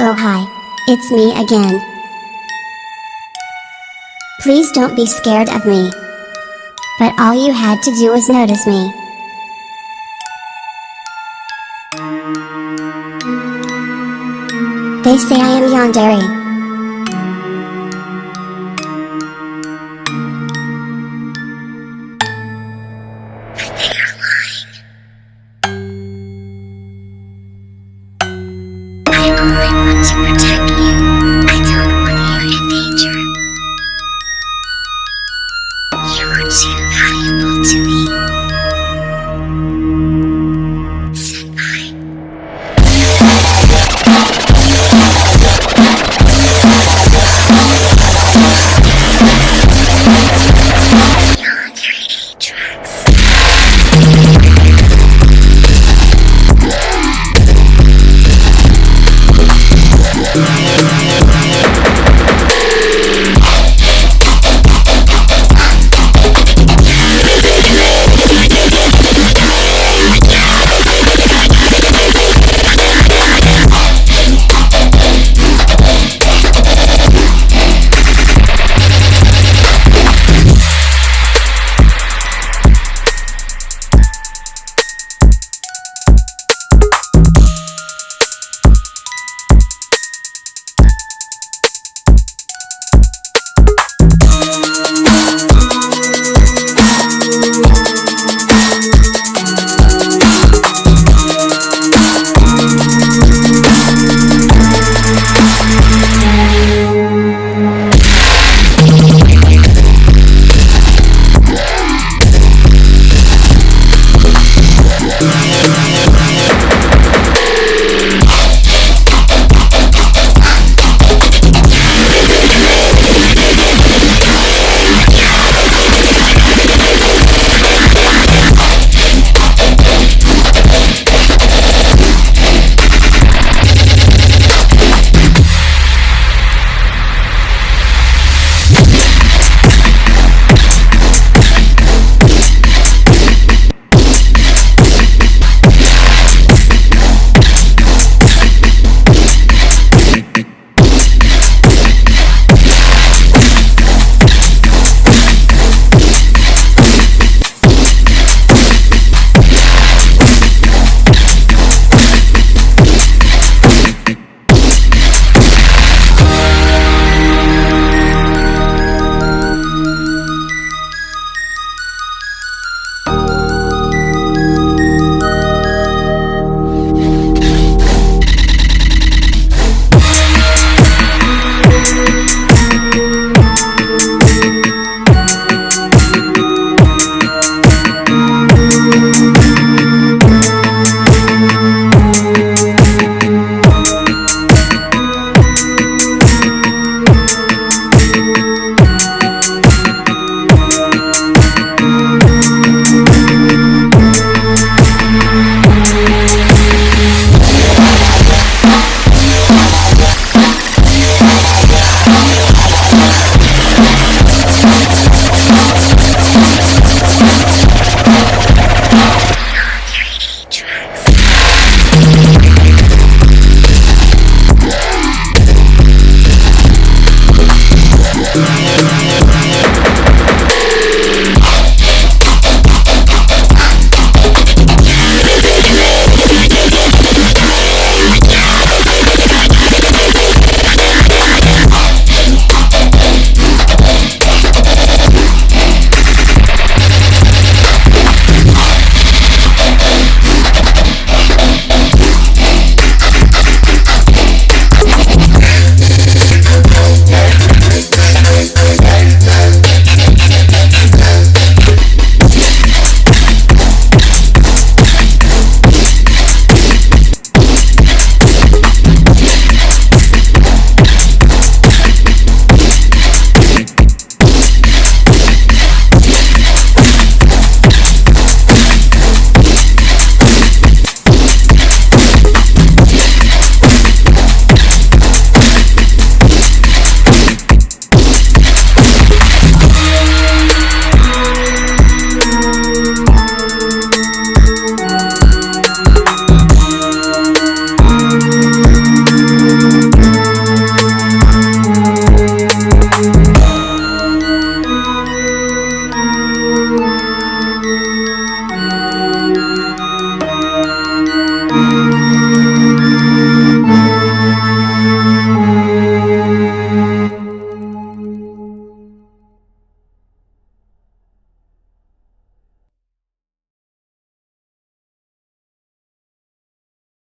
Oh hi. It's me again. Please don't be scared of me. But all you had to do was notice me. They say I am Yandere. Want to protect you.